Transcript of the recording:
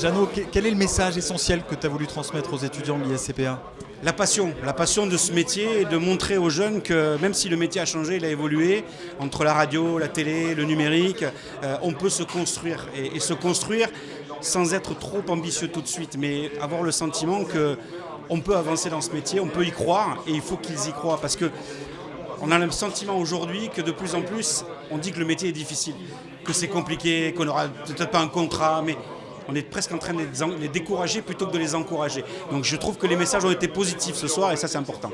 Jeannot, quel est le message essentiel que tu as voulu transmettre aux étudiants de l'ISCPA? La passion, la passion de ce métier et de montrer aux jeunes que même si le métier a changé, il a évolué, entre la radio, la télé, le numérique, euh, on peut se construire. Et, se construire sans être trop ambitieux tout de suite, mais avoir le sentiment qu'on peut avancer dans ce métier, on peut y croire et il faut qu'ils y croient parce que on a le sentiment aujourd'hui que de plus en plus, on dit que le métier est difficile, que c'est compliqué, qu'on n'aura peut-être pas un contrat, mais on est presque en train de les, décourager plutôt que de les encourager. Donc je trouve que les messages ont été positifs ce soir et ça c'est important.